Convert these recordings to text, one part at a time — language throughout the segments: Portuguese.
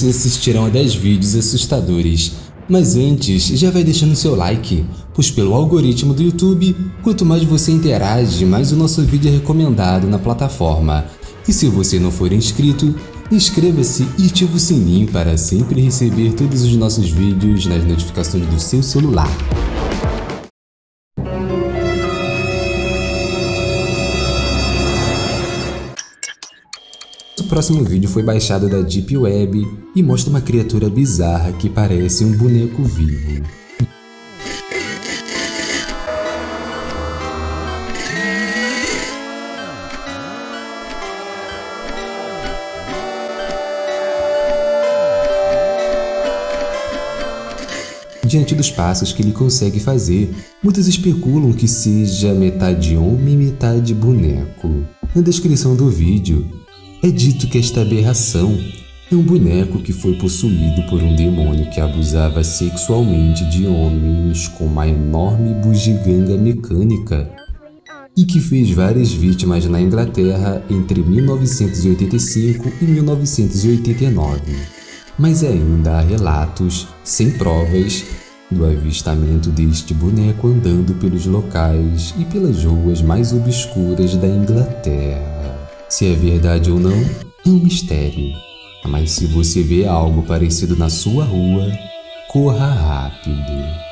vocês assistirão a 10 vídeos assustadores. Mas antes, já vai deixando seu like, pois pelo algoritmo do YouTube, quanto mais você interage, mais o nosso vídeo é recomendado na plataforma. E se você não for inscrito, inscreva-se e ative o sininho para sempre receber todos os nossos vídeos nas notificações do seu celular. Próximo vídeo foi baixado da Deep Web e mostra uma criatura bizarra que parece um boneco vivo. Diante dos passos que ele consegue fazer, muitos especulam que seja metade homem e metade boneco. Na descrição do vídeo, é dito que esta aberração é um boneco que foi possuído por um demônio que abusava sexualmente de homens com uma enorme bugiganga mecânica e que fez várias vítimas na Inglaterra entre 1985 e 1989. Mas ainda há relatos, sem provas, do avistamento deste boneco andando pelos locais e pelas ruas mais obscuras da Inglaterra. Se é verdade ou não, é um mistério. Mas se você vê algo parecido na sua rua, corra rápido.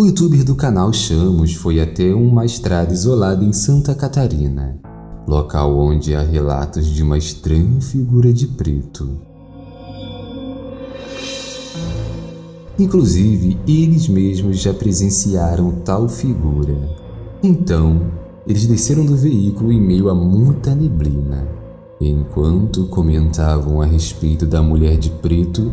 O youtuber do canal Chamos foi até uma estrada isolada em Santa Catarina, local onde há relatos de uma estranha figura de preto. Inclusive, eles mesmos já presenciaram tal figura. Então, eles desceram do veículo em meio a muita neblina. Enquanto comentavam a respeito da mulher de preto,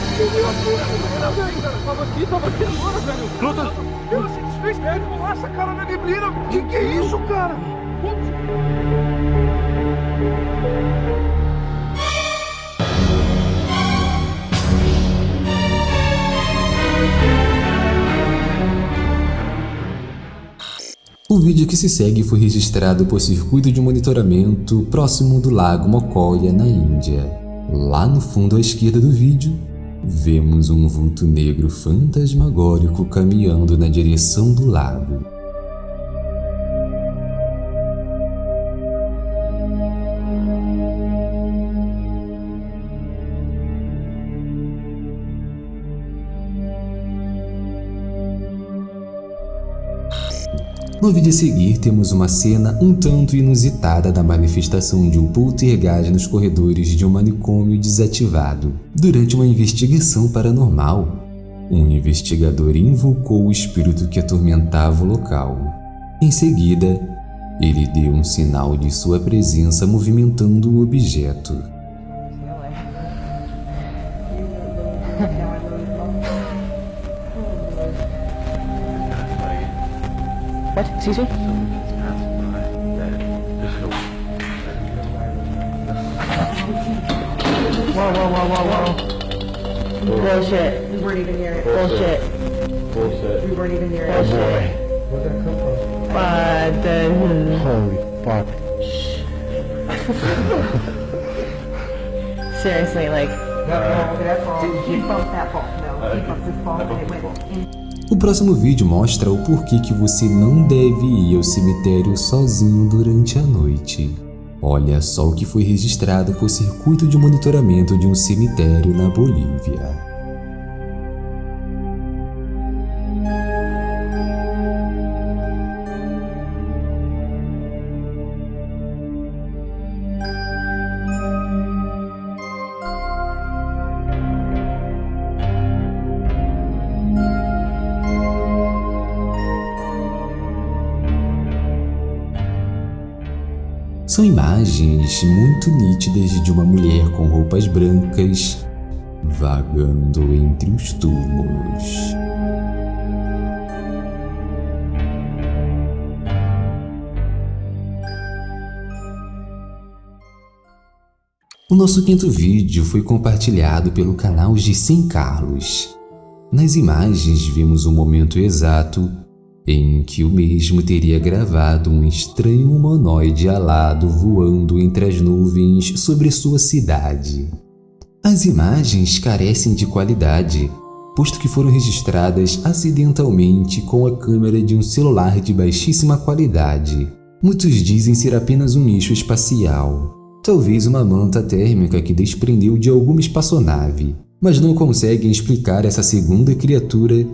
Tava aqui, tava aqui agora, velho. Pronto. Ela se desfez, velho. Nossa, cara, na neblina. Que que é isso, cara? O vídeo que se segue foi registrado por circuito de monitoramento próximo do lago Mokoya, na Índia. Lá no fundo à esquerda do vídeo, vemos um vulto negro fantasmagórico caminhando na direção do lago. No vídeo a seguir temos uma cena um tanto inusitada da manifestação de um poltergeist nos corredores de um manicômio desativado. Durante uma investigação paranormal, um investigador invocou o espírito que atormentava o local. Em seguida, ele deu um sinal de sua presença movimentando o objeto. What? Excuse me? Whoa, whoa, whoa, whoa, whoa. Bullshit. We weren't even near it. Bullshit. Bullshit. We weren't even near it. Oh boy. Where'd that come from? But then... Holy fuck. Seriously, like... That ball, that ball. He bumped that ball. No, he bumped this ball and it went in. O próximo vídeo mostra o porquê que você não deve ir ao cemitério sozinho durante a noite. Olha só o que foi registrado por circuito de monitoramento de um cemitério na Bolívia. São imagens muito nítidas de uma mulher com roupas brancas vagando entre os túmulos. O nosso quinto vídeo foi compartilhado pelo canal Gisem Carlos. Nas imagens vimos o momento exato em que o mesmo teria gravado um estranho humanoide alado voando entre as nuvens sobre sua cidade. As imagens carecem de qualidade, posto que foram registradas acidentalmente com a câmera de um celular de baixíssima qualidade. Muitos dizem ser apenas um eixo espacial, talvez uma manta térmica que desprendeu de alguma espaçonave, mas não conseguem explicar essa segunda criatura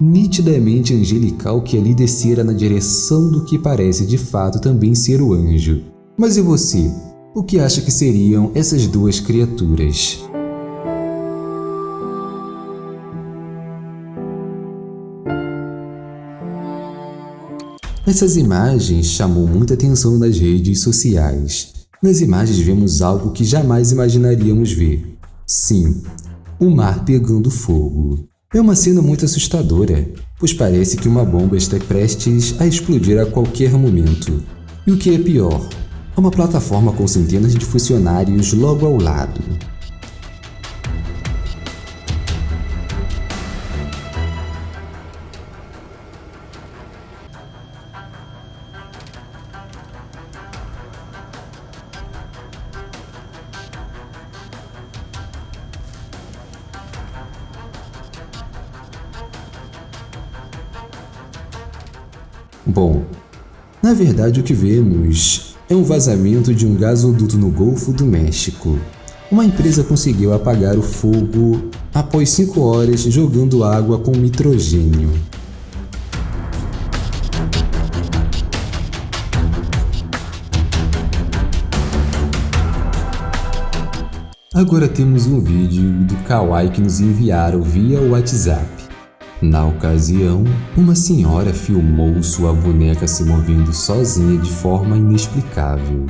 nitidamente angelical que ali descera na direção do que parece de fato também ser o anjo. Mas e você? O que acha que seriam essas duas criaturas? Essas imagens chamou muita atenção nas redes sociais. Nas imagens vemos algo que jamais imaginaríamos ver. Sim, o mar pegando fogo. É uma cena muito assustadora, pois parece que uma bomba está prestes a explodir a qualquer momento. E o que é pior, há uma plataforma com centenas de funcionários logo ao lado. Bom, na verdade o que vemos é um vazamento de um gasoduto no Golfo do México. Uma empresa conseguiu apagar o fogo após 5 horas jogando água com nitrogênio. Agora temos um vídeo do Kawaii que nos enviaram via WhatsApp. Na ocasião, uma senhora filmou sua boneca se movendo sozinha de forma inexplicável.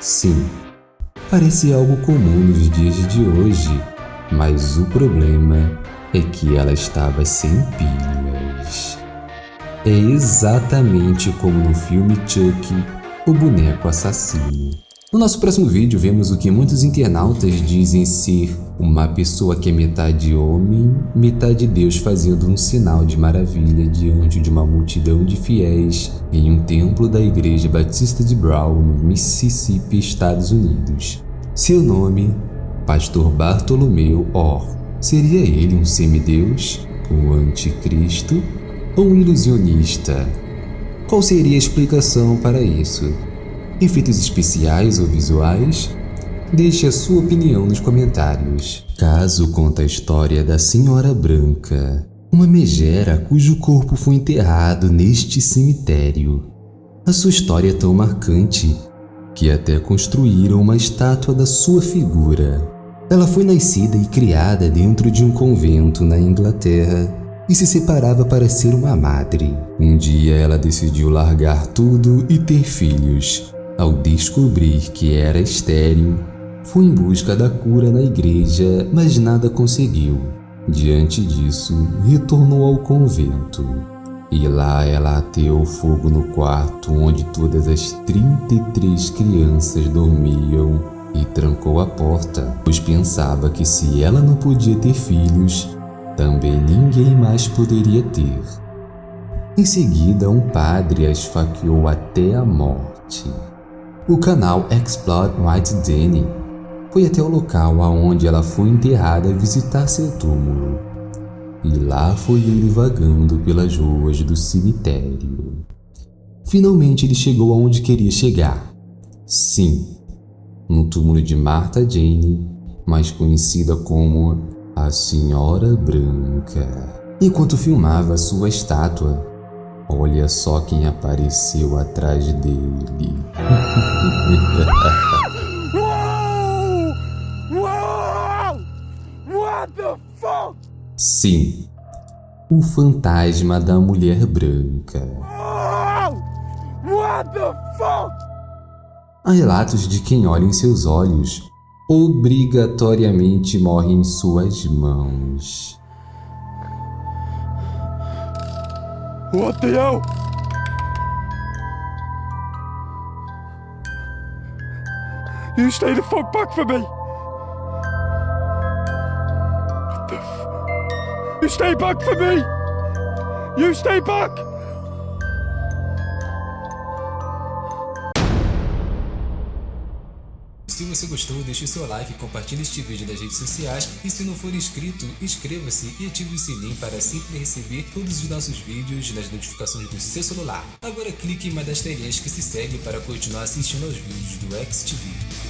Sim, parece algo comum nos dias de hoje, mas o problema é que ela estava sem pilhas. É exatamente como no filme Chuck, o boneco assassino. No nosso próximo vídeo vemos o que muitos internautas dizem ser uma pessoa que é metade homem, metade Deus fazendo um sinal de maravilha diante de uma multidão de fiéis em um templo da Igreja Batista de Brown, no Mississippi, Estados Unidos. Seu nome, Pastor Bartolomeu Orr. Seria ele um semideus, o anticristo um ilusionista? Qual seria a explicação para isso? Efeitos especiais ou visuais? Deixe a sua opinião nos comentários. Caso conta a história da Senhora Branca, uma megera cujo corpo foi enterrado neste cemitério. A sua história é tão marcante que até construíram uma estátua da sua figura. Ela foi nascida e criada dentro de um convento na Inglaterra e se separava para ser uma madre. Um dia ela decidiu largar tudo e ter filhos. Ao descobrir que era estéril, foi em busca da cura na igreja, mas nada conseguiu. Diante disso, retornou ao convento. E lá ela ateou fogo no quarto onde todas as 33 crianças dormiam e trancou a porta, pois pensava que se ela não podia ter filhos, também ninguém mais poderia ter. Em seguida, um padre a esfaqueou até a morte. O canal Explore White Danny foi até o local aonde ela foi enterrada visitar seu túmulo. E lá foi ele vagando pelas ruas do cemitério. Finalmente ele chegou aonde queria chegar. Sim, no túmulo de Martha Jane, mais conhecida como a Senhora Branca. Enquanto filmava sua estátua, olha só quem apareceu atrás dele. Sim, o fantasma da mulher branca. Há relatos de quem olha em seus olhos obrigatoriamente morre em suas mãos. The hell? You stay the fuck back from me! You stay back from me! You stay back! Se você gostou, deixe seu like, compartilhe este vídeo nas redes sociais e se não for inscrito, inscreva-se e ative o sininho para sempre receber todos os nossos vídeos nas notificações do seu celular. Agora clique em uma das telinhas que se segue para continuar assistindo aos vídeos do XTV.